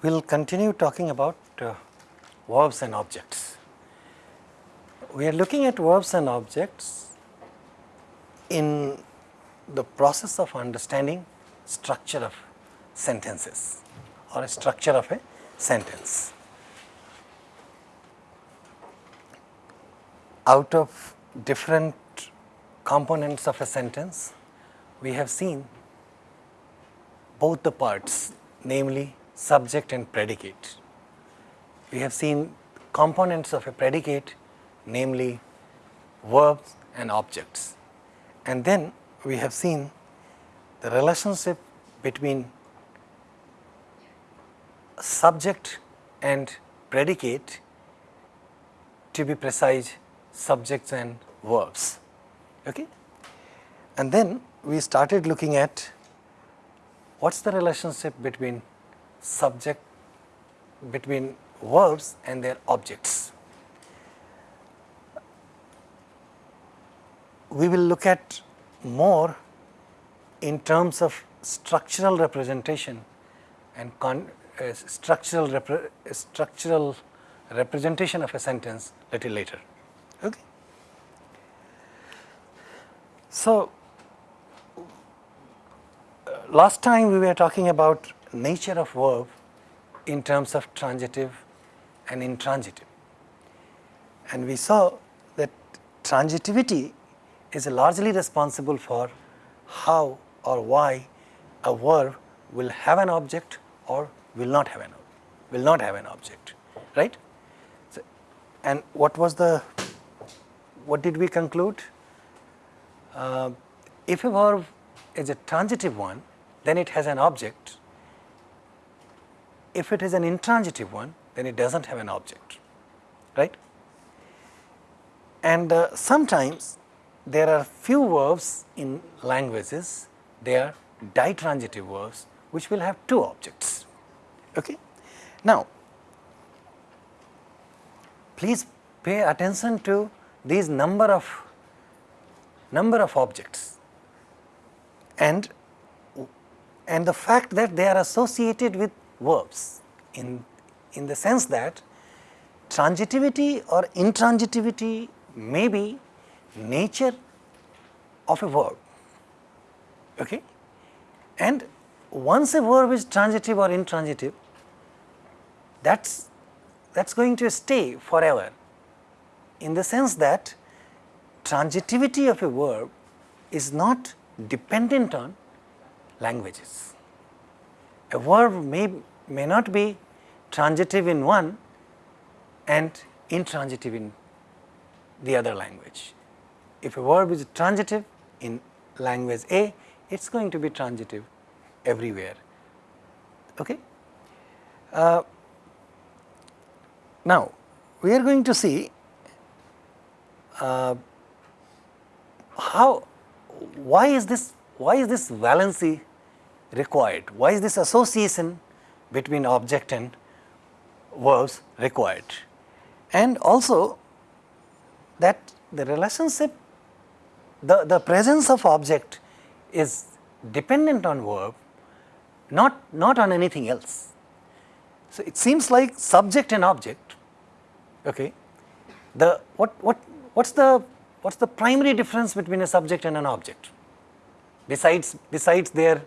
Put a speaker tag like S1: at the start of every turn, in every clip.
S1: We will continue talking about uh, verbs and objects. We are looking at verbs and objects in the process of understanding structure of sentences or a structure of a sentence. Out of different components of a sentence, we have seen both the parts namely subject and predicate. We have seen components of a predicate namely verbs and objects. And then we have seen the relationship between subject and predicate to be precise subjects and verbs. Okay? And then we started looking at what is the relationship between subject, between verbs and their objects. We will look at more in terms of structural representation and con, uh, structural, repre, structural representation of a sentence little later. Okay. So, last time we were talking about nature of verb in terms of transitive and intransitive. And we saw that transitivity is largely responsible for how or why a verb will have an object or will not have an will not have an object, right? So, and what was the what did we conclude? Uh, if a verb is a transitive one, then it has an object. If it is an intransitive one, then it does not have an object, right? And uh, sometimes there are few verbs in languages, they are ditransitive verbs which will have two objects. Okay? Now, please pay attention to these number of number of objects and and the fact that they are associated with verbs in, in the sense that transitivity or intransitivity may be nature of a verb. Okay? And once a verb is transitive or intransitive, that's that's going to stay forever in the sense that transitivity of a verb is not dependent on languages. A verb may, may not be transitive in one and intransitive in the other language. If a verb is transitive in language A, it is going to be transitive everywhere. Okay? Uh, now, we are going to see uh, how, why is this, why is this valency required? Why is this association between object and verbs required? And also that the relationship, the, the presence of object is dependent on verb, not, not on anything else. So, it seems like subject and object, okay. The, what, what, what's the, what's the primary difference between a subject and an object? Besides, besides their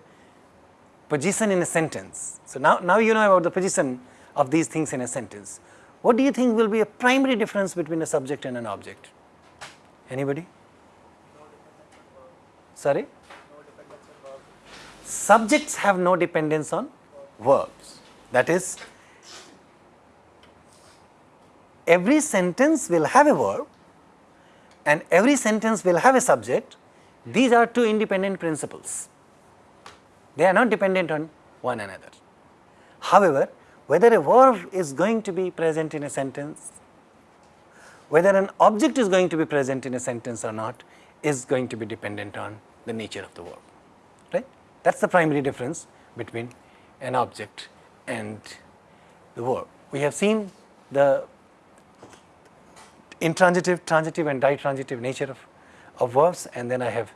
S1: position in a sentence. So, now, now you know about the position of these things in a sentence. What do you think will be a primary difference between a subject and an object? Anybody? Sorry? Subjects have no dependence on verbs. That is, every sentence will have a verb and every sentence will have a subject. These are two independent principles. They are not dependent on one another. However, whether a verb is going to be present in a sentence, whether an object is going to be present in a sentence or not is going to be dependent on the nature of the verb, right. That is the primary difference between an object and the verb. We have seen the intransitive, transitive and ditransitive nature of, of verbs and then I have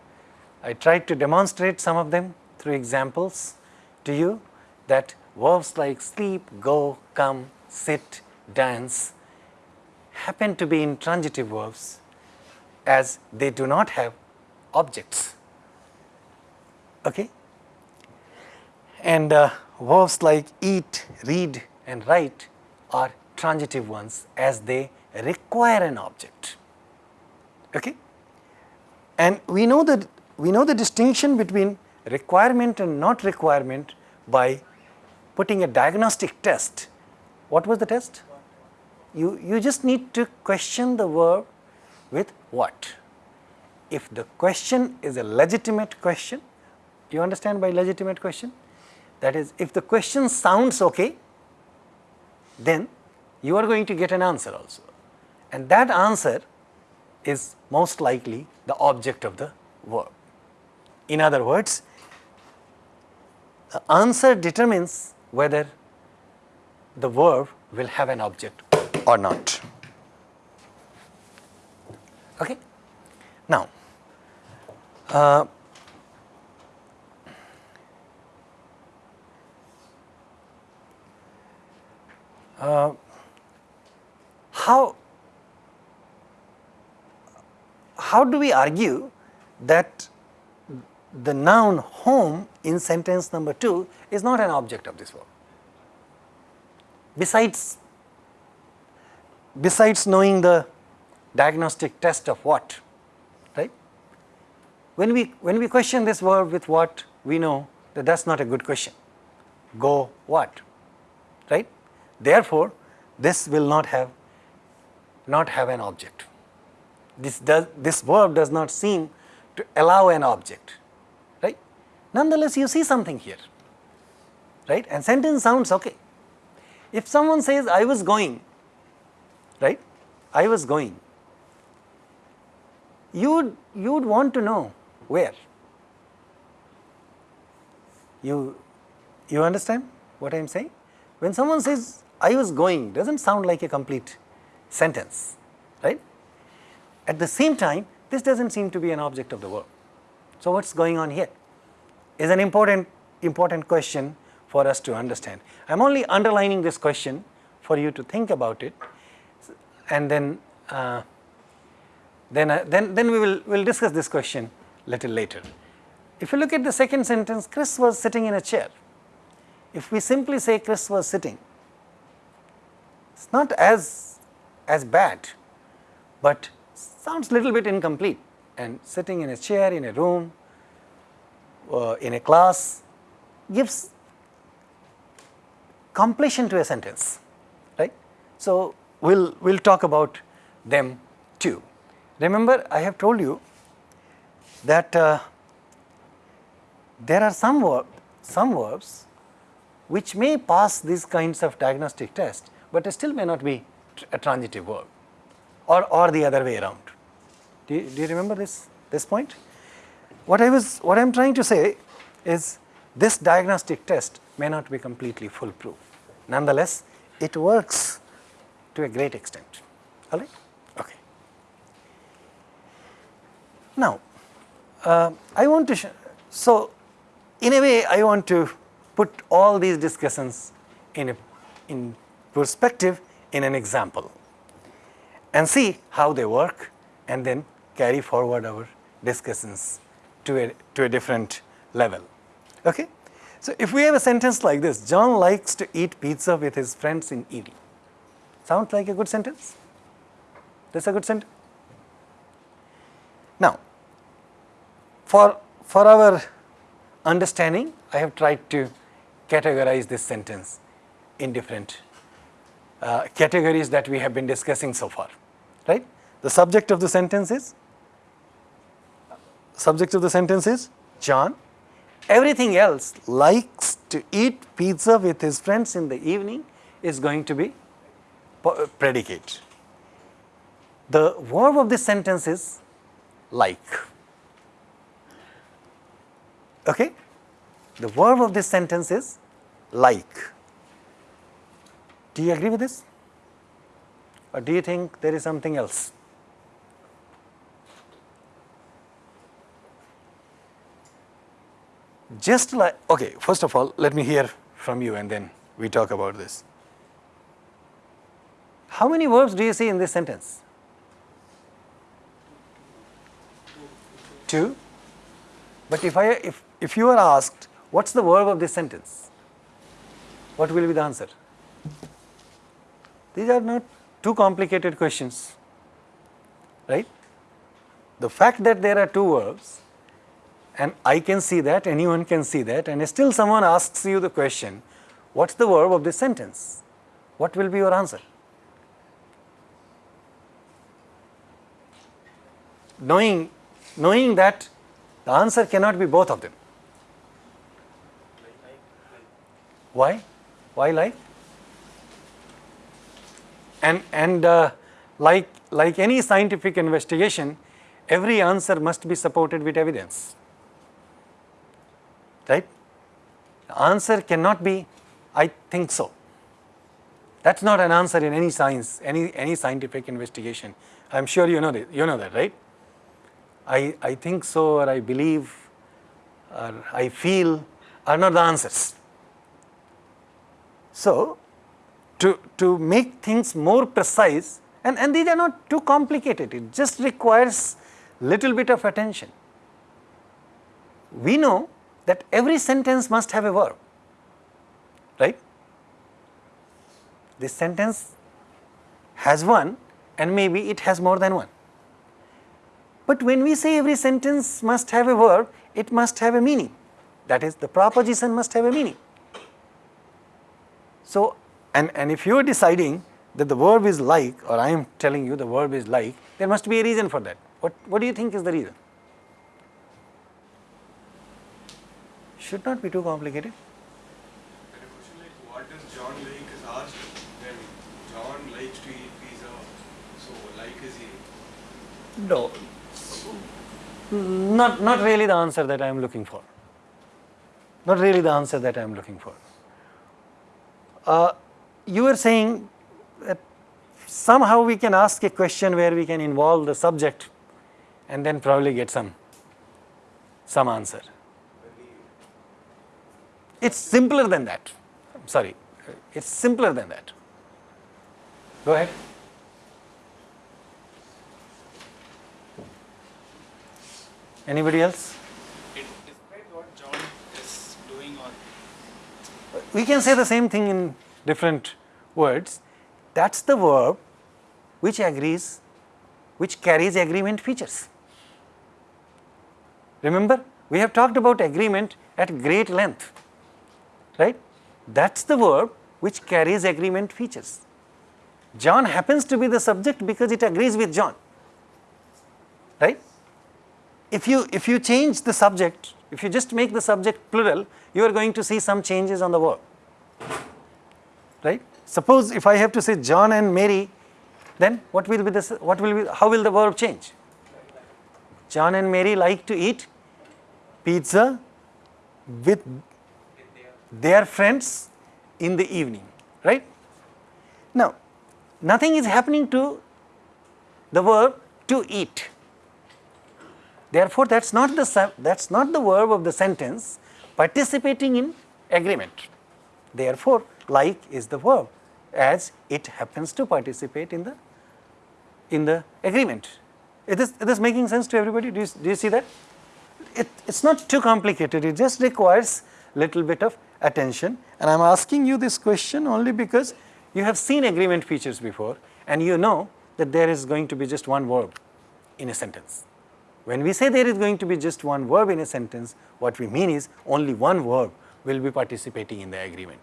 S1: I tried to demonstrate some of them through examples to you that verbs like sleep, go, come, sit, dance happen to be intransitive verbs as they do not have objects. Okay? And uh, verbs like eat, read and write are transitive ones as they require an object. Okay? And we know that we know the distinction between requirement and not requirement by putting a diagnostic test. What was the test? You, you just need to question the verb with what? If the question is a legitimate question, you understand by legitimate question? That is, if the question sounds okay, then you are going to get an answer also. And that answer is most likely the object of the verb. In other words, the answer determines whether the verb will have an object or not. Okay? Now, uh, uh, how how do we argue that the noun home in sentence number 2 is not an object of this verb. Besides, besides knowing the diagnostic test of what, right? When we, when we question this verb with what, we know that that is not a good question. Go what, right? Therefore, this will not have, not have an object. This, does, this verb does not seem to allow an object nonetheless you see something here, right? And sentence sounds okay. If someone says, I was going, right? I was going, you would, you would want to know where. You, you understand what I am saying? When someone says, I was going, doesn't sound like a complete sentence, right? At the same time, this doesn't seem to be an object of the verb. So, what is going on here? Is an important, important question for us to understand. I am only underlining this question for you to think about it and then, uh, then, uh, then, then we will we'll discuss this question little later. If you look at the second sentence, Chris was sitting in a chair. If we simply say Chris was sitting, it is not as, as bad, but sounds little bit incomplete and sitting in a chair in a room uh, in a class gives completion to a sentence, right. So, we will we'll talk about them too. Remember I have told you that uh, there are some verb, some verbs which may pass these kinds of diagnostic test, but still may not be a transitive verb or, or the other way around. Do you, do you remember this, this point? What I was, what I am trying to say is this diagnostic test may not be completely foolproof. Nonetheless, it works to a great extent, all right? Okay. Now, uh, I want to, so in a way I want to put all these discussions in a, in perspective in an example and see how they work and then carry forward our discussions to a, to a different level. Okay? So, if we have a sentence like this, John likes to eat pizza with his friends in evening. Sounds like a good sentence? That's a good sentence? Now, for, for our understanding, I have tried to categorize this sentence in different uh, categories that we have been discussing so far, right? The subject of the sentence is subject of the sentence is John. Everything else likes to eat pizza with his friends in the evening is going to be uh, predicate. The verb of this sentence is like. Okay? The verb of this sentence is like. Do you agree with this? Or do you think there is something else? Just like, okay, first of all, let me hear from you and then we talk about this. How many verbs do you see in this sentence? Two. But if I, if, if you are asked, what's the verb of this sentence? What will be the answer? These are not too complicated questions, right? The fact that there are two verbs and I can see that, anyone can see that and still someone asks you the question, what's the verb of this sentence? What will be your answer? Knowing, knowing that the answer cannot be both of them. Why? Why like? And, and uh, like, like any scientific investigation, every answer must be supported with evidence right. The answer cannot be I think so. That is not an answer in any science, any, any scientific investigation. I am sure you know that, you know that, right? I, I think so or I believe or I feel are not the answers. So, to, to make things more precise and, and these are not too complicated, it just requires little bit of attention. We know that every sentence must have a verb, right? This sentence has one and maybe it has more than one. But when we say every sentence must have a verb, it must have a meaning. That is, the proposition must have a meaning. So, and, and if you are deciding that the verb is like or I am telling you the verb is like, there must be a reason for that. What, what do you think is the reason? Should not be too complicated.
S2: And a question like what does John like is asked when John likes to eat pizza, so like is he?
S1: No, not, not really the answer that I am looking for. Not really the answer that I am looking for. Uh, you are saying that somehow we can ask a question where we can involve the subject and then probably get some, some answer. It's simpler than that. I'm sorry, it's simpler than that. Go ahead. Anybody else?
S3: It describes what John is doing or
S1: We can say the same thing in different words. That's the verb which agrees, which carries agreement features. Remember, we have talked about agreement at great length right. That is the verb which carries agreement features. John happens to be the subject because it agrees with John, right. If you, if you change the subject, if you just make the subject plural, you are going to see some changes on the verb, right. Suppose if I have to say John and Mary, then what will be the, what will be, how will the verb change? John and Mary like to eat pizza with their friends in the evening, right. Now, nothing is happening to the verb to eat. Therefore, that is not the that is not the verb of the sentence participating in agreement. Therefore, like is the verb as it happens to participate in the in the agreement. Is this, is this making sense to everybody? Do you, do you see that? It, it's not too complicated, it just requires little bit of attention and I am asking you this question only because you have seen agreement features before and you know that there is going to be just one verb in a sentence. When we say there is going to be just one verb in a sentence, what we mean is only one verb will be participating in the agreement.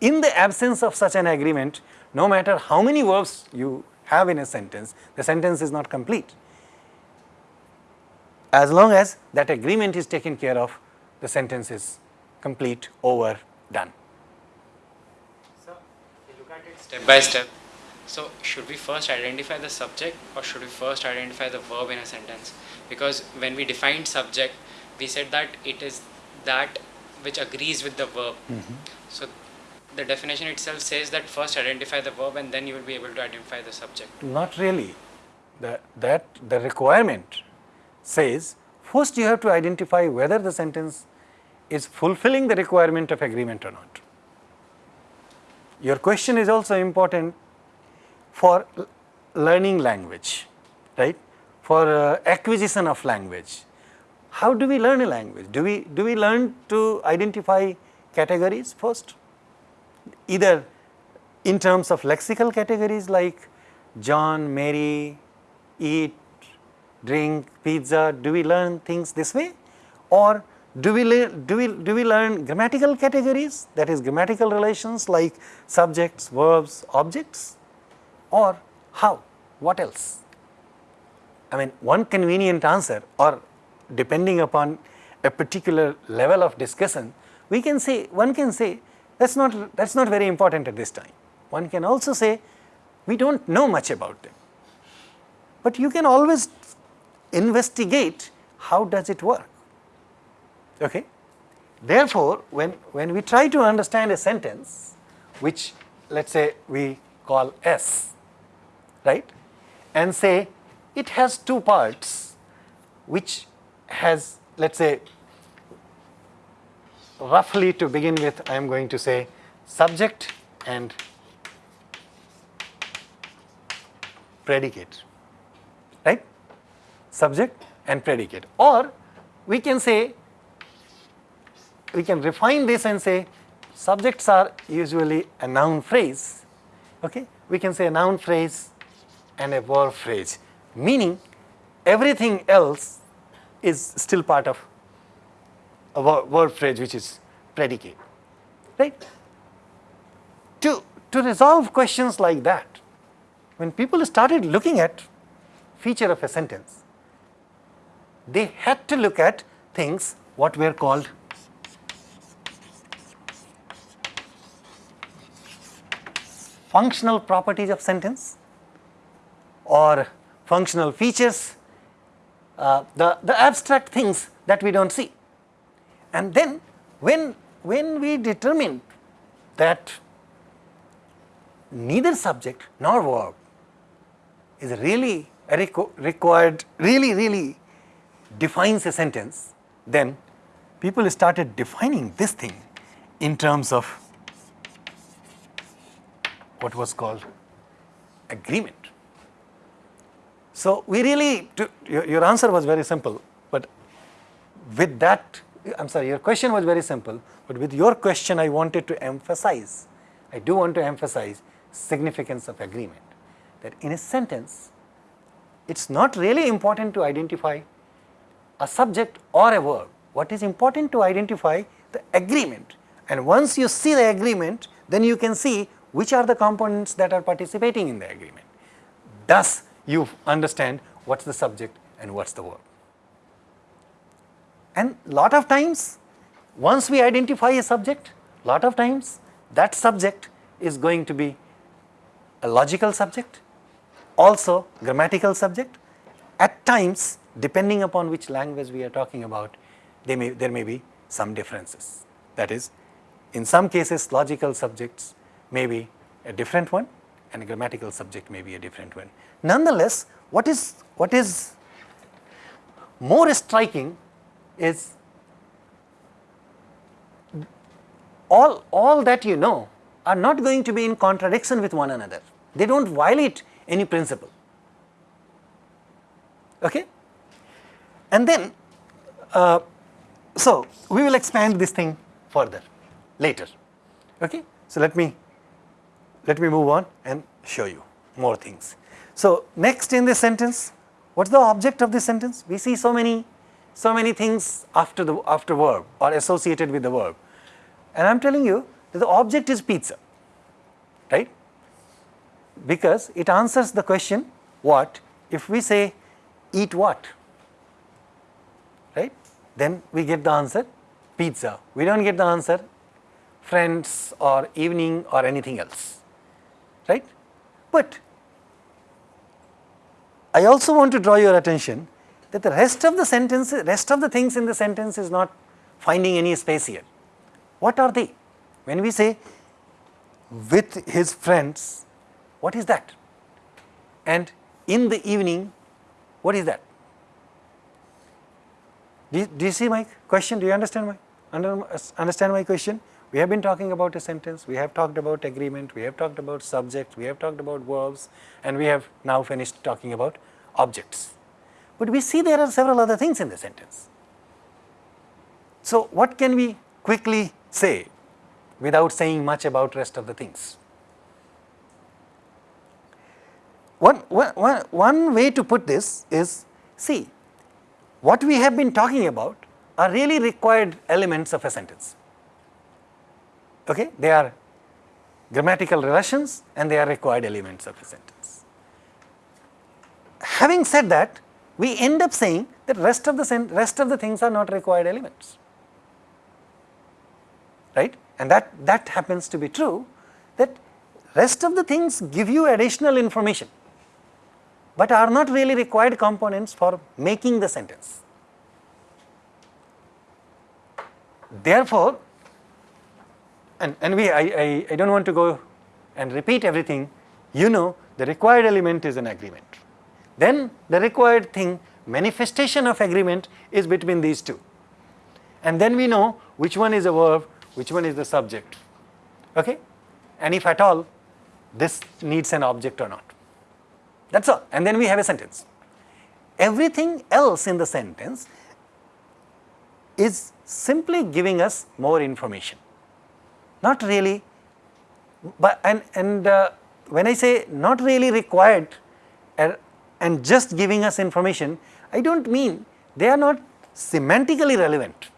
S1: In the absence of such an agreement, no matter how many verbs you have in a sentence, the sentence is not complete. As long as that agreement is taken care of, the sentence is complete, over, done.
S3: So, you look at it step by step. So, should we first identify the subject or should we first identify the verb in a sentence? Because when we defined subject, we said that it is that which agrees with the verb.
S1: Mm -hmm.
S3: So, the definition itself says that first identify the verb and then you will be able to identify the subject.
S1: Not really. The, that the requirement says first you have to identify whether the sentence is fulfilling the requirement of agreement or not. Your question is also important for learning language, right? For uh, acquisition of language. How do we learn a language? Do we, do we learn to identify categories first? Either in terms of lexical categories like John, Mary, eat, drink, pizza, do we learn things this way? Or do we, do we, do we learn grammatical categories that is grammatical relations like subjects, verbs, objects or how, what else? I mean one convenient answer or depending upon a particular level of discussion, we can say, one can say that is not, that is not very important at this time. One can also say we do not know much about them, but you can always investigate how does it work. Okay? Therefore, when, when we try to understand a sentence which let us say we call S, right, and say it has two parts which has let us say roughly to begin with I am going to say subject and predicate, right, subject and predicate or we can say we can refine this and say subjects are usually a noun phrase, okay. we can say a noun phrase and a verb phrase, meaning everything else is still part of a verb phrase which is predicate, right. To, to resolve questions like that, when people started looking at feature of a sentence, they had to look at things what were called functional properties of sentence or functional features, uh, the, the abstract things that we do not see. And then when, when we determine that neither subject nor verb is really requ required, really, really defines a sentence, then people started defining this thing in terms of what was called agreement. So, we really, to, your, your answer was very simple, but with that, I am sorry, your question was very simple, but with your question I wanted to emphasize, I do want to emphasize significance of agreement, that in a sentence, it is not really important to identify a subject or a verb. What is important to identify the agreement and once you see the agreement, then you can see which are the components that are participating in the agreement. Thus, you understand what is the subject and what is the verb. And lot of times, once we identify a subject, lot of times that subject is going to be a logical subject, also grammatical subject. At times, depending upon which language we are talking about, may, there may be some differences. That is, in some cases logical subjects may be a different one and a grammatical subject may be a different one. Nonetheless, what is, what is more striking is all, all that you know are not going to be in contradiction with one another. They do not violate any principle. Okay? And then, uh, so we will expand this thing further later. Okay? So, let me let me move on and show you more things. So, next in this sentence, what is the object of this sentence? We see so many, so many things after the after verb or associated with the verb. And I am telling you that the object is pizza, right? Because it answers the question what if we say eat what, right? Then we get the answer pizza. We do not get the answer friends or evening or anything else right. But I also want to draw your attention that the rest of the sentence, rest of the things in the sentence is not finding any space here. What are they? When we say with his friends, what is that? And in the evening, what is that? Do you, do you see my question? Do you understand my Under, understand my question? We have been talking about a sentence, we have talked about agreement, we have talked about subject, we have talked about verbs and we have now finished talking about objects. But we see there are several other things in the sentence. So, what can we quickly say without saying much about rest of the things? One, one, one way to put this is, see, what we have been talking about are really required elements of a sentence. Okay? They are grammatical relations and they are required elements of a sentence. Having said that, we end up saying that rest of the rest of the things are not required elements, right? And that that happens to be true. That rest of the things give you additional information, but are not really required components for making the sentence. Therefore, and, we, I, I, I don't want to go and repeat everything, you know the required element is an agreement. Then the required thing, manifestation of agreement is between these two. And then we know which one is a verb, which one is the subject, okay? And if at all, this needs an object or not. That's all, and then we have a sentence. Everything else in the sentence is simply giving us more information, not really, but and, and uh, when I say not really required uh, and just giving us information, I do not mean they are not semantically relevant.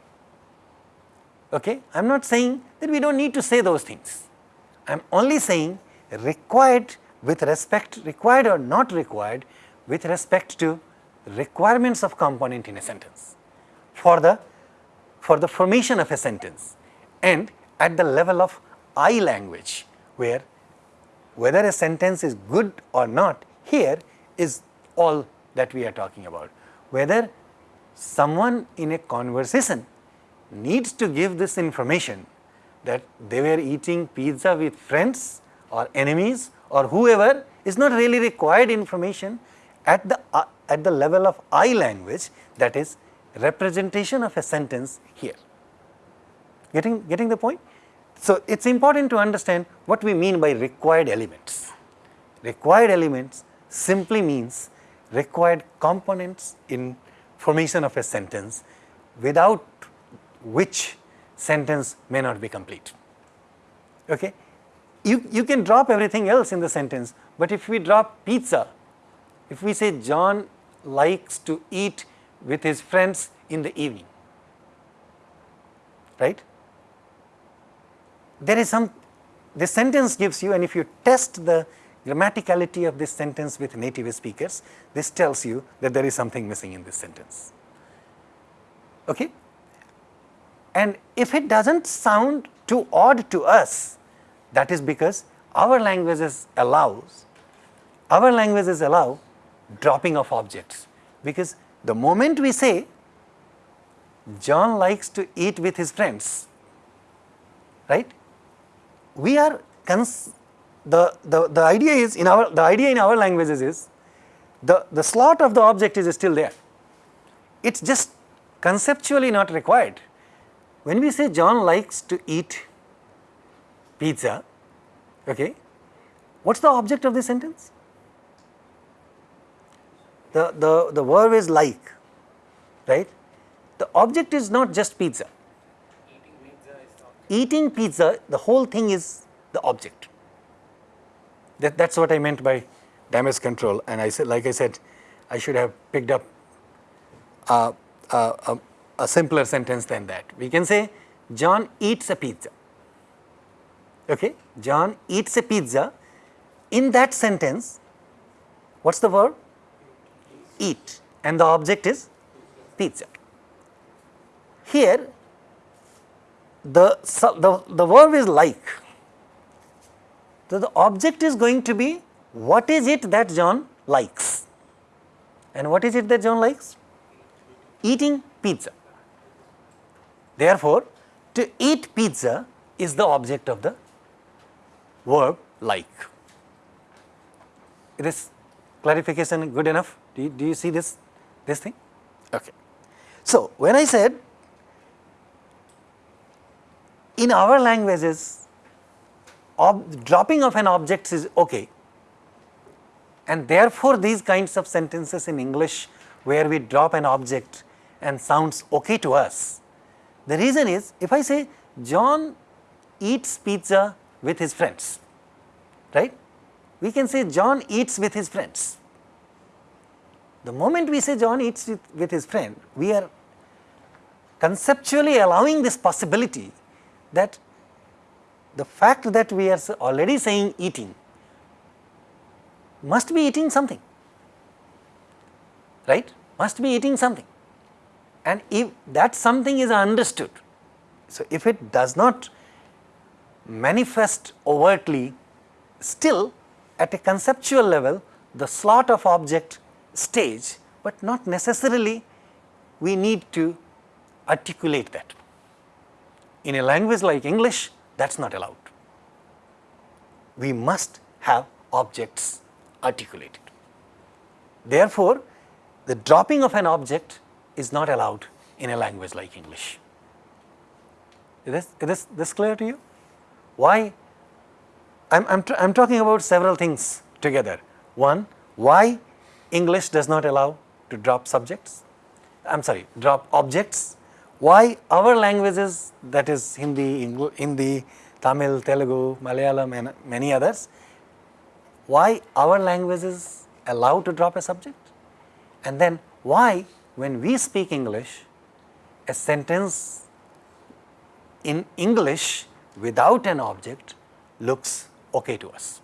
S1: Okay? I am not saying that we do not need to say those things. I am only saying required with respect, required or not required with respect to requirements of component in a sentence for the for the formation of a sentence and at the level of I language where whether a sentence is good or not here is all that we are talking about. Whether someone in a conversation needs to give this information that they were eating pizza with friends or enemies or whoever is not really required information at the uh, at the level of I language that is representation of a sentence here. Getting, getting the point? So, it is important to understand what we mean by required elements. Required elements simply means required components in formation of a sentence without which sentence may not be complete. Okay? You, you can drop everything else in the sentence, but if we drop pizza, if we say John likes to eat with his friends in the evening, right. There is some, this sentence gives you and if you test the grammaticality of this sentence with native speakers, this tells you that there is something missing in this sentence. Okay? And if it does not sound too odd to us, that is because our languages allows, our languages allow dropping of objects because the moment we say John likes to eat with his friends, right? We are the, the, the idea is in our the idea in our languages is the, the slot of the object is still there. It's just conceptually not required. When we say John likes to eat pizza, okay, what's the object of this sentence? the, the, the verb is like, right? The object is not just pizza. Eating pizza the whole thing is the object. That, that's what I meant by damage control. And I said, like I said, I should have picked up a simpler sentence than that. We can say, John eats a pizza. Okay, John eats a pizza. In that sentence, what's the verb? eat and the object is pizza. Here the, the, the verb is like. So, the object is going to be what is it that John likes and what is it that John likes? Eating pizza. Therefore, to eat pizza is the object of the verb like. This clarification good enough? Do you, do you see this, this thing? Okay. So, when I said in our languages, dropping of an object is okay and therefore, these kinds of sentences in English where we drop an object and sounds okay to us. The reason is if I say John eats pizza with his friends, right? We can say John eats with his friends. The moment we say John eats with, with his friend, we are conceptually allowing this possibility that the fact that we are already saying eating must be eating something, right, must be eating something. And if that something is understood, so if it does not manifest overtly, still at a conceptual level, the slot of object stage, but not necessarily we need to articulate that. In a language like English, that is not allowed. We must have objects articulated. Therefore, the dropping of an object is not allowed in a language like English. Is this, is this, this clear to you? Why? I am I'm, I'm talking about several things together. One, why English does not allow to drop subjects, I am sorry, drop objects. Why our languages that is Hindi, Hindi, Tamil, Telugu, Malayalam and many others why our languages allow to drop a subject and then why when we speak English a sentence in English without an object looks okay to us.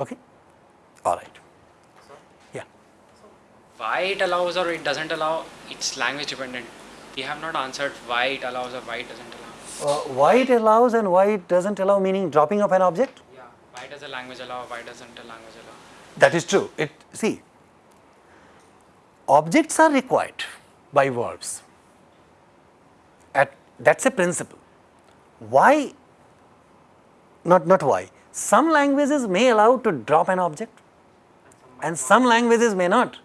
S1: Okay? All right. Yeah.
S3: Why it allows or it doesn't allow, it's language dependent. We have not answered why it allows or why it doesn't allow.
S1: Uh, why it allows and why it doesn't allow meaning dropping of an object? Yeah.
S3: Why does a language allow, why doesn't a language allow?
S1: That is true. It see objects are required by verbs at that is a principle. Why not not why some languages may allow to drop an object and some languages may not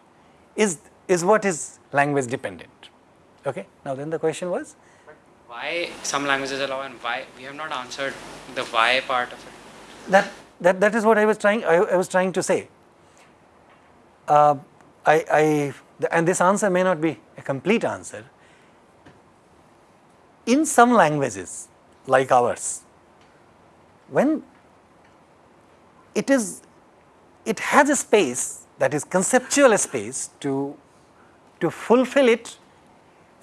S1: is is what is language dependent okay now then the question was
S3: why some languages allow and why we have not answered the why part of it
S1: that that, that is what I was trying, I, I was trying to say. Uh, I, I, and this answer may not be a complete answer. In some languages like ours, when it is, it has a space that is conceptual space to, to fulfill it,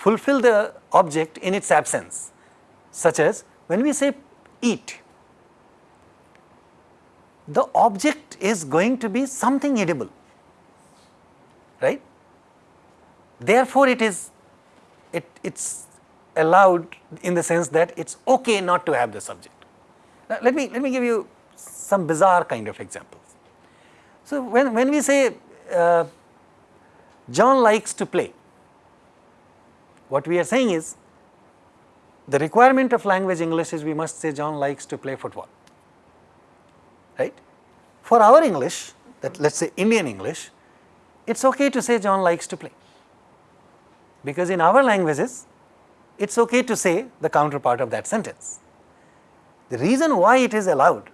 S1: fulfill the object in its absence, such as when we say eat, the object is going to be something edible, right. Therefore, it is it it's allowed in the sense that it's okay not to have the subject. Now, let me let me give you some bizarre kind of examples. So, when, when we say uh, John likes to play, what we are saying is the requirement of language English is we must say John likes to play football right. For our English, that let us say Indian English, it is okay to say John likes to play, because in our languages, it is okay to say the counterpart of that sentence. The reason why it is allowed,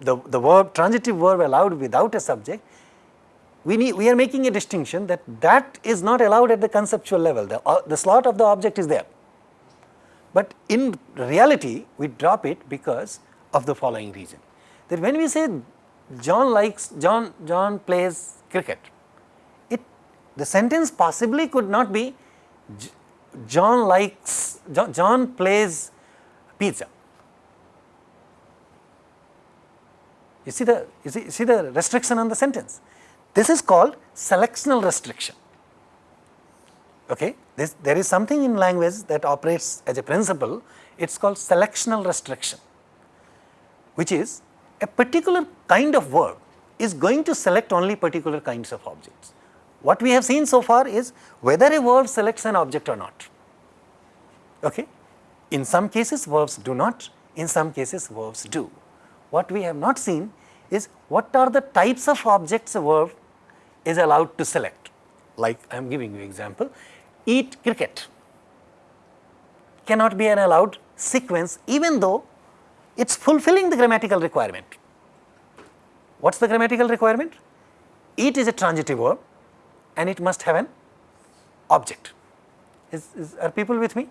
S1: the, the verb, transitive verb allowed without a subject, we need, we are making a distinction that that is not allowed at the conceptual level, the, uh, the slot of the object is there. But in reality, we drop it because of the following reason that when we say John likes, John, John plays cricket, it, the sentence possibly could not be John likes, John, John plays pizza. You see the, you see, see the restriction on the sentence. This is called selectional restriction. Okay? This, there is something in language that operates as a principle, it is called selectional restriction, which is a particular kind of verb is going to select only particular kinds of objects. What we have seen so far is whether a verb selects an object or not. Okay? In some cases verbs do not, in some cases verbs do. What we have not seen is what are the types of objects a verb is allowed to select. Like I am giving you example, eat cricket. cannot be an allowed sequence even though it is fulfilling the grammatical requirement. What is the grammatical requirement? Eat is a transitive verb and it must have an object. Is, is, are people with me?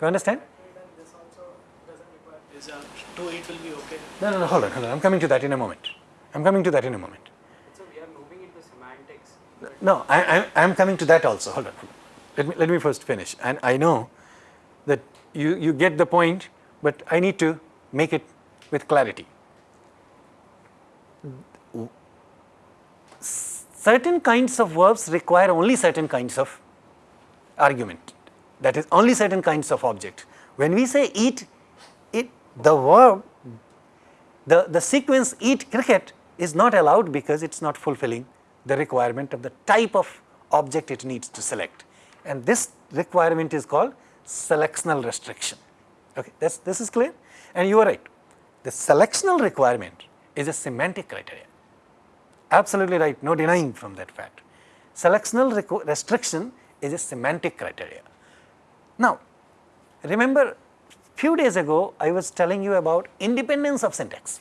S1: You understand?
S4: Then this also doesn't require is uh, to eat will be okay.
S1: No, no, no, hold on, hold on. I'm coming to that in a moment. I'm coming to that in a moment.
S3: So we are moving into semantics.
S1: No, I, I, I'm coming to that also. Hold on. Let me, let me first finish. And I know that you, you get the point, but I need to make it with clarity. Certain kinds of verbs require only certain kinds of argument. That is only certain kinds of object. When we say eat, it the verb, the, the sequence eat cricket is not allowed because it is not fulfilling the requirement of the type of object it needs to select. And this requirement is called selectional restriction. Okay, this, this is clear? And you are right. The selectional requirement is a semantic criteria. Absolutely right, no denying from that fact. Selectional restriction is a semantic criteria. Now, remember few days ago I was telling you about independence of syntax.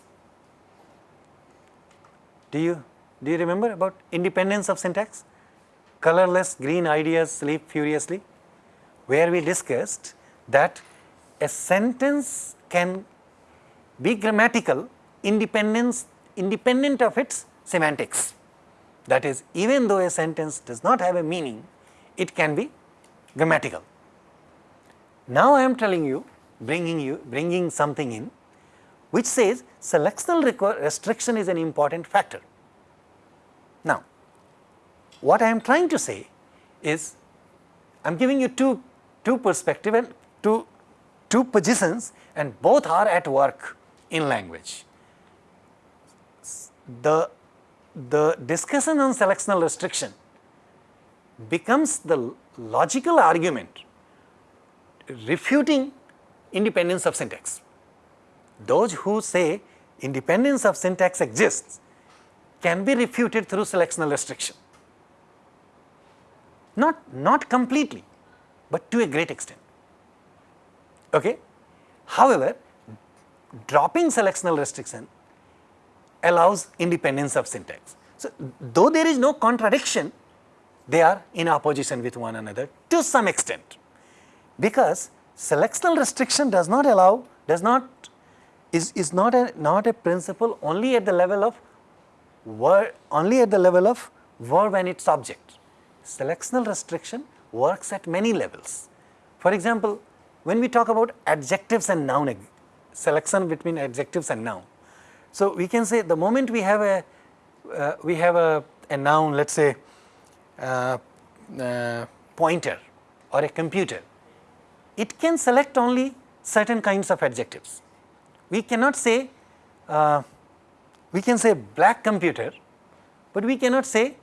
S1: Do you, do you remember about independence of syntax? Colorless green ideas sleep furiously, where we discussed that a sentence can be grammatical independence independent of its semantics. That is, even though a sentence does not have a meaning, it can be grammatical. Now I am telling you, bringing you, bringing something in, which says selectional restriction is an important factor. What I am trying to say is, I am giving you two, two perspective and two, two positions and both are at work in language. The, the discussion on selectional restriction becomes the logical argument refuting independence of syntax. Those who say independence of syntax exists can be refuted through selectional restriction. Not, not completely, but to a great extent. Okay? However, dropping selectional restriction allows independence of syntax. So, though there is no contradiction, they are in opposition with one another to some extent because selectional restriction does not allow does not is, is not a not a principle only at the level of word only at the level of verb and its object. Selectional restriction works at many levels. For example, when we talk about adjectives and noun selection between adjectives and noun. So, we can say the moment we have a uh, we have a, a noun let us say uh, uh, pointer or a computer, it can select only certain kinds of adjectives. We cannot say, uh, we can say black computer, but we cannot say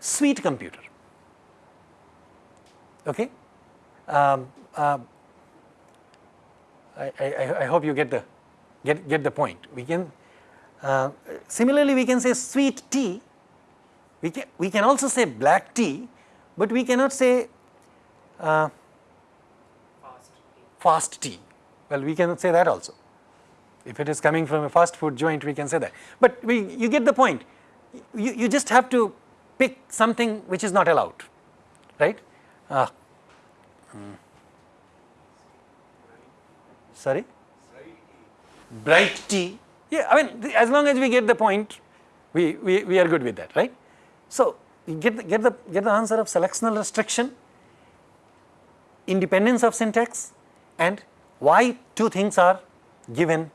S1: sweet computer. Okay? Um, uh, I, I, I, hope you get the get get the point. We can uh, similarly we can say sweet tea we can, we can also say black tea, but we cannot say uh,
S4: Fast.
S1: fast tea. Well, we cannot say that also. If it is coming from a fast food joint, we can say that. But we, you get the point. You, you just have to pick something which is not allowed, right? Uh, hmm. Sorry? Bright tea. Yeah, I mean, as long as we get the point, we, we, we are good with that, right? So, you get the, get the get the answer of selectional restriction, independence of syntax and why two things are given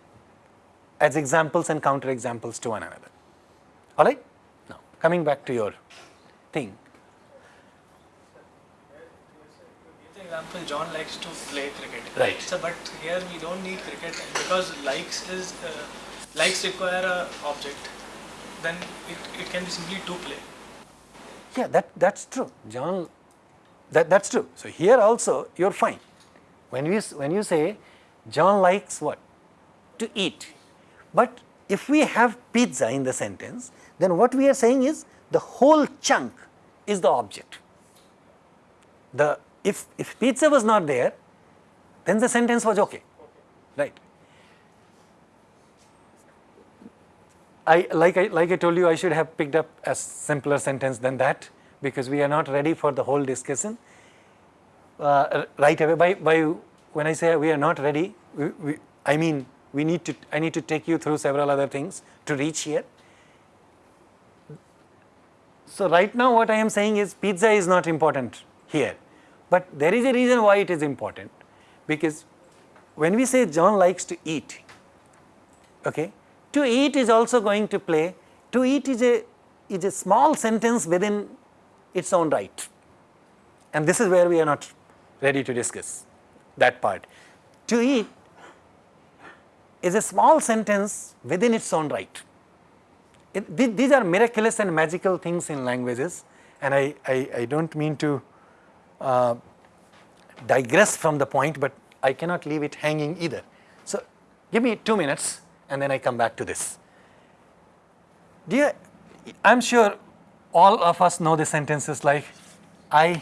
S1: as examples and counter examples to one another. All right? Now, coming back to your thing.
S4: Give the example, John likes to play cricket.
S1: Right.
S4: So, but here we don't need cricket because likes is uh, likes require a object. Then it, it can be simply to play.
S1: Yeah, that, that's true. John, that, that's true. So here also you're fine. When you, when you say John likes what? To eat. But if we have pizza in the sentence, then what we are saying is the whole chunk is the object. The, if, if pizza was not there, then the sentence was okay, right? I like I like I told you I should have picked up a simpler sentence than that because we are not ready for the whole discussion uh, right away. By by when I say we are not ready, we, we, I mean we need to I need to take you through several other things to reach here. So right now what I am saying is pizza is not important here, but there is a reason why it is important because when we say John likes to eat, okay, to eat is also going to play, to eat is a, is a small sentence within its own right and this is where we are not ready to discuss that part. To eat is a small sentence within its own right. It, th these are miraculous and magical things in languages and I, I, I do not mean to uh, digress from the point, but I cannot leave it hanging either. So, give me 2 minutes and then I come back to this. Dear, I am sure all of us know the sentences like I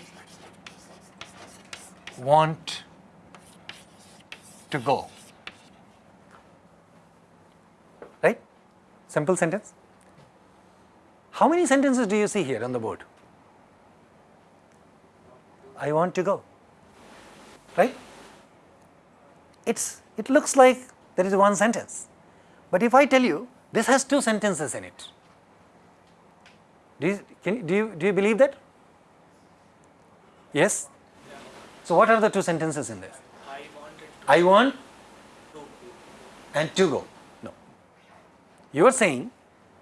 S1: want to go, right? Simple sentence. How many sentences do you see here on the board? I want to go, right? It's, it looks like there is one sentence, but if I tell you this has two sentences in it, do you, can, do you, do you believe that? Yes? So what are the two sentences in this?
S4: I
S1: I want and to go. No. You are saying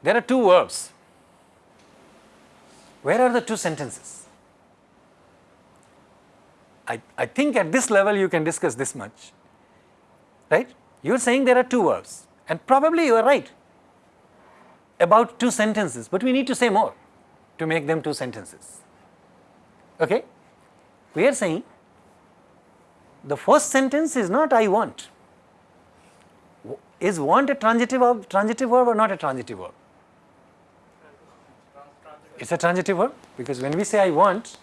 S1: there are two verbs. Where are the two sentences? I, I think at this level you can discuss this much, right? You are saying there are two verbs and probably you are right about two sentences, but we need to say more to make them two sentences. Okay? We are saying the first sentence is not I want. Is want a transitive verb, transitive verb or not a transitive verb? It's a transitive verb because when we say I want,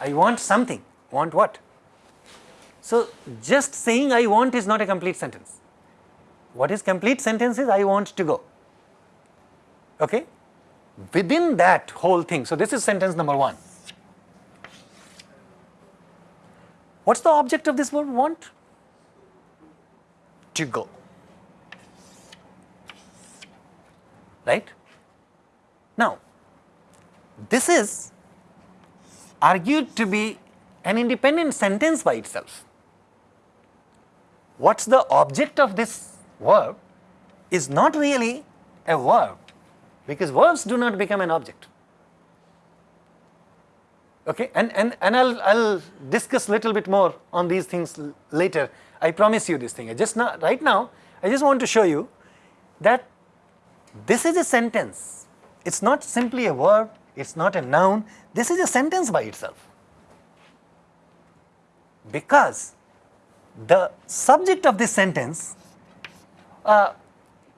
S1: I want something. Want what? So just saying I want is not a complete sentence. What is complete sentence is I want to go. Okay? Within that whole thing, so this is sentence number one. What's the object of this word want? To go. Right? Now, this is argued to be an independent sentence by itself. What's the object of this verb is not really a verb because verbs do not become an object. Okay, and, and, and I'll, I'll discuss little bit more on these things later. I promise you this thing. I just now, right now, I just want to show you that this is a sentence. It's not simply a verb, it's not a noun, this is a sentence by itself. Because the subject of this sentence, uh,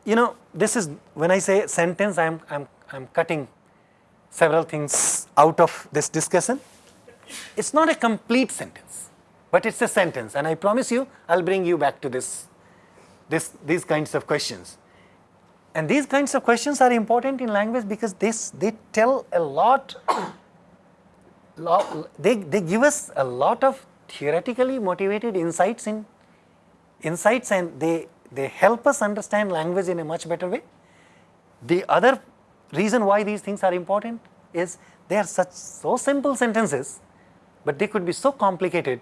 S1: you know, this is when I say sentence, I'm, I'm, I'm cutting several things out of this discussion. It's not a complete sentence, but it's a sentence, and I promise you, I'll bring you back to this, this, these kinds of questions. And these kinds of questions are important in language because this, they tell a lot, lot they, they give us a lot of theoretically motivated insights in insights and they, they help us understand language in a much better way. The other reason why these things are important is they are such so simple sentences, but they could be so complicated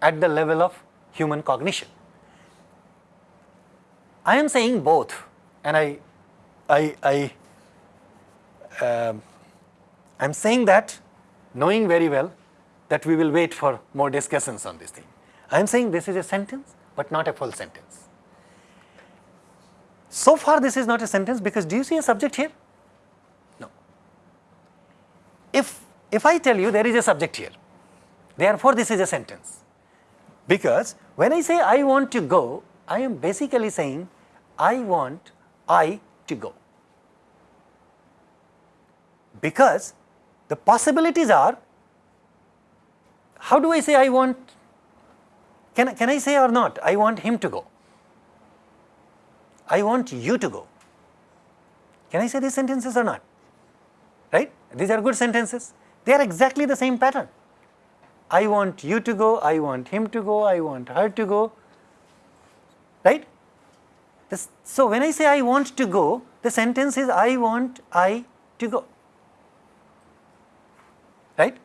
S1: at the level of human cognition. I am saying both, and I, I, I, um, I'm saying that knowing very well that we will wait for more discussions on this thing. I am saying this is a sentence, but not a full sentence. So far, this is not a sentence because do you see a subject here? No. If, if I tell you there is a subject here, therefore, this is a sentence. Because when I say I want to go, I am basically saying I want I to go. Because the possibilities are how do I say I want Can, can I say or not, I want him to go? I want you to go. Can I say these sentences or not? Right? These are good sentences. They are exactly the same pattern. I want you to go, I want him to go, I want her to go. Right? This, so when I say I want to go, the sentence is I want I to go. Right?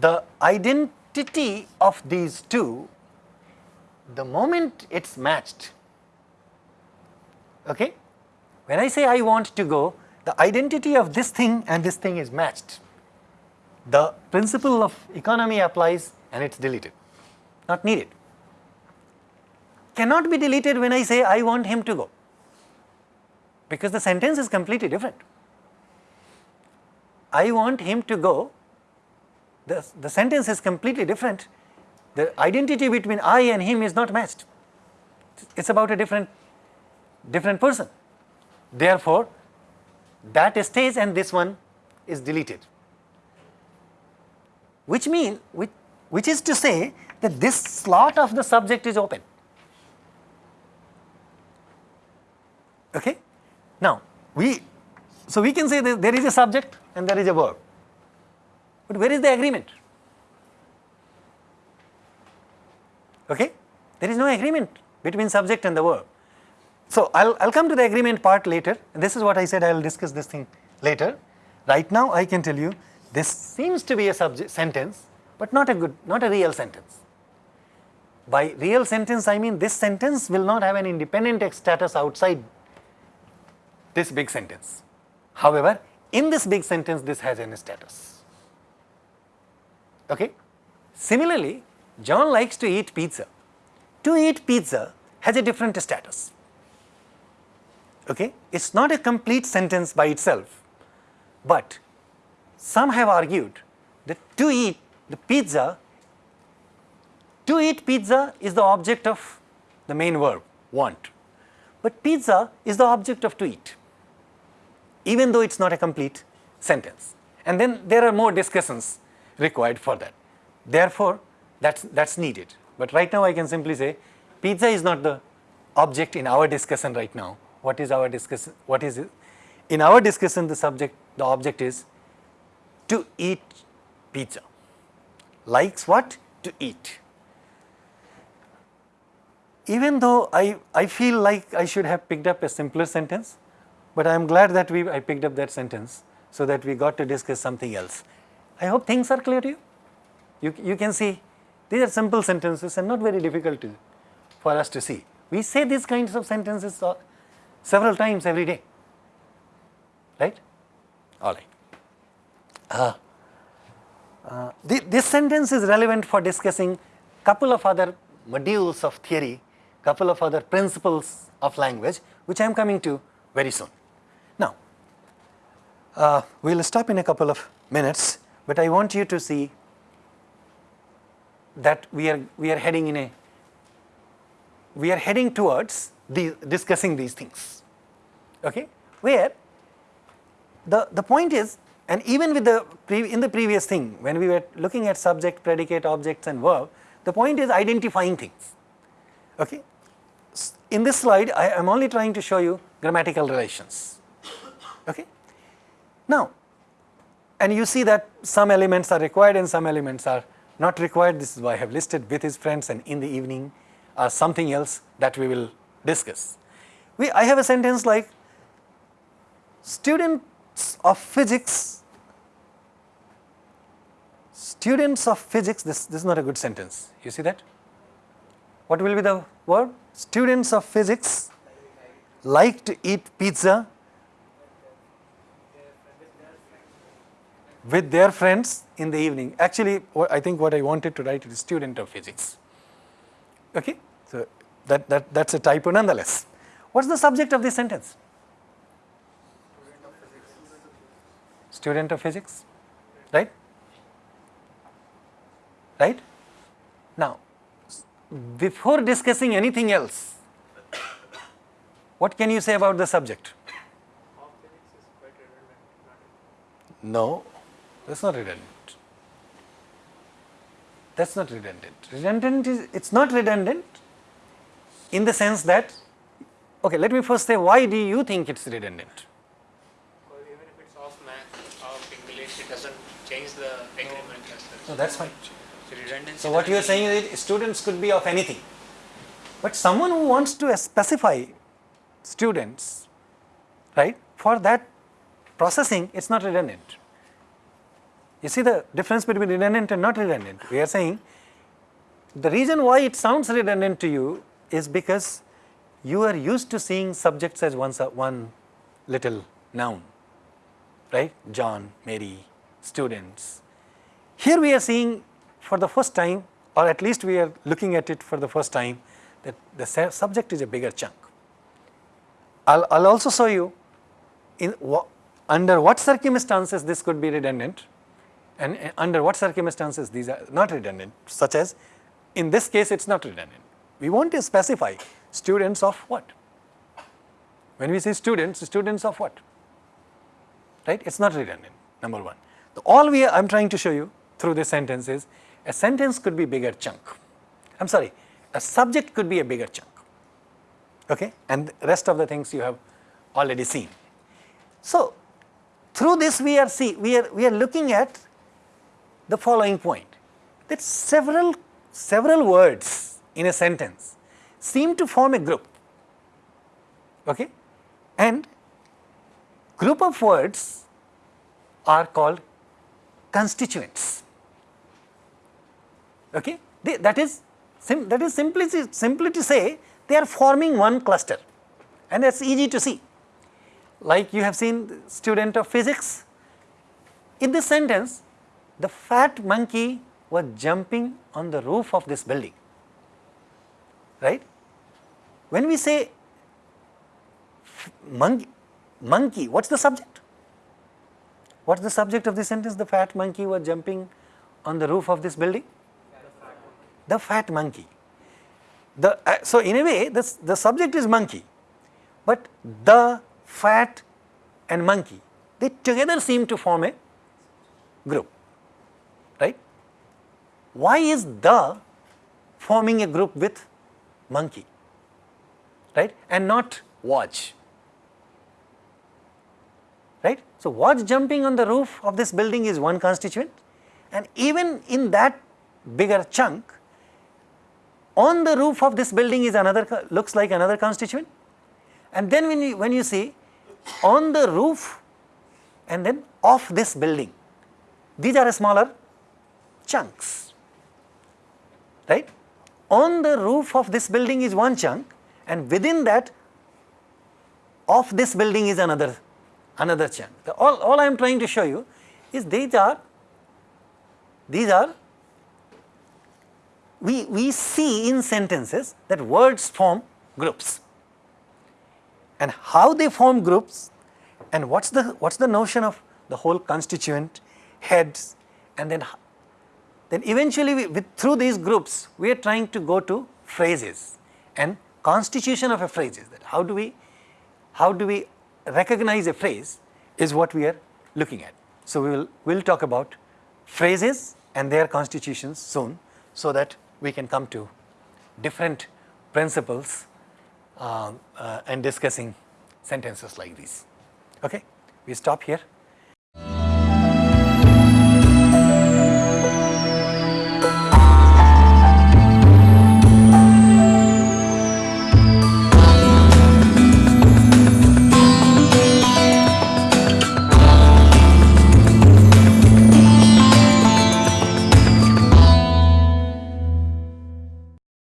S1: The identity of these two, the moment it's matched, okay? When I say I want to go, the identity of this thing and this thing is matched. The principle of economy applies and it's deleted, not needed. Cannot be deleted when I say I want him to go, because the sentence is completely different. I want him to go, the, the sentence is completely different. The identity between I and him is not matched. It's about a different, different person. Therefore, that stays and this one is deleted. Which mean, which, which is to say that this slot of the subject is open. Okay? Now, we, so we can say that there is a subject and there is a verb. But where is the agreement? Okay? There is no agreement between subject and the verb. So, I will I'll come to the agreement part later. This is what I said I will discuss this thing later. Right now I can tell you this seems to be a subject sentence, but not a good, not a real sentence. By real sentence I mean this sentence will not have an independent status outside this big sentence. However, in this big sentence this has an status. Okay? Similarly, John likes to eat pizza. To eat pizza has a different status okay. It is not a complete sentence by itself, but some have argued that to eat the pizza, to eat pizza is the object of the main verb want, but pizza is the object of to eat, even though it is not a complete sentence. And then there are more discussions required for that. Therefore, that's, that's needed. But right now I can simply say pizza is not the object in our discussion right now, what is our discussion, what is it? In our discussion the subject, the object is to eat pizza, likes what? To eat. Even though I, I feel like I should have picked up a simpler sentence, but I am glad that we, I picked up that sentence so that we got to discuss something else. I hope things are clear to you. You, you can see these are simple sentences and not very difficult to, for us to see. We say these kinds of sentences several times every day, right? All right. Uh, uh, th this sentence is relevant for discussing couple of other modules of theory, couple of other principles of language, which I am coming to very soon. Now, uh, we will stop in a couple of minutes, but I want you to see that we are, we are heading in a, we are heading towards the, discussing these things, okay, where the, the point is and even with the in the previous thing when we were looking at subject, predicate, objects and verb, the point is identifying things, okay. In this slide I am only trying to show you grammatical relations, okay. Now, and you see that some elements are required and some elements are not required, this is why I have listed with his friends and in the evening or something else that we will discuss. We, I have a sentence like students of physics, students of physics, this, this is not a good sentence, you see that? What will be the word? Students of physics like to eat pizza with their friends in the evening. Actually, I think what I wanted to write is student of physics. Okay? So, that, that, that's a typo nonetheless. What's the subject of this sentence? Student of physics, right? Right? Now, before discussing anything else, what can you say about the subject? No, that's not redundant. that is not redundant. Redundant is, it is not redundant in the sense that, okay, let me first say why do you think it is redundant?
S3: Because even if it's off math, off English, it doesn't change the agreement.
S1: So, that is fine.
S3: So
S1: what you are saying is that students could be of anything, but someone who wants to specify students, right, for that processing, it is not redundant. You see the difference between redundant and not redundant. We are saying the reason why it sounds redundant to you is because you are used to seeing subjects as one, one little noun, right? John, Mary, students. Here we are seeing for the first time or at least we are looking at it for the first time that the subject is a bigger chunk. I'll, I'll also show you in under what circumstances this could be redundant and under what circumstances these are not redundant such as in this case it is not redundant. We want to specify students of what? When we say students, students of what? Right? It is not redundant number 1. The all we I am trying to show you through this sentence is a sentence could be bigger chunk. I am sorry, a subject could be a bigger chunk okay and rest of the things you have already seen. So, through this we are see we are we are looking at the following point. That several several words in a sentence seem to form a group. Okay? And group of words are called constituents. Okay? They, that is that is simply simply to say they are forming one cluster. And that is easy to see. Like you have seen student of physics. In this sentence the fat monkey was jumping on the roof of this building right? When we say monkey monkey what's the subject? What's the subject of this sentence? The fat monkey was jumping on the roof of this building? The fat monkey. The uh, so in a way this the subject is monkey but the fat and monkey they together seem to form a group why is the forming a group with monkey? Right? And not watch. Right? So watch jumping on the roof of this building is one constituent. And even in that bigger chunk on the roof of this building is another looks like another constituent. And then when you when you see on the roof and then off this building these are smaller chunks right? On the roof of this building is one chunk and within that of this building is another another chunk. The, all, all i am trying to show you is these are these are we, we see in sentences that words form groups. And how they form groups and what's the what's the notion of the whole constituent heads and then then eventually we, with through these groups we are trying to go to phrases and constitution of a phrase is that how do we how do we recognize a phrase is what we are looking at. So we will we'll talk about phrases and their constitutions soon so that we can come to different principles uh, uh, and discussing sentences like these. Okay? We stop here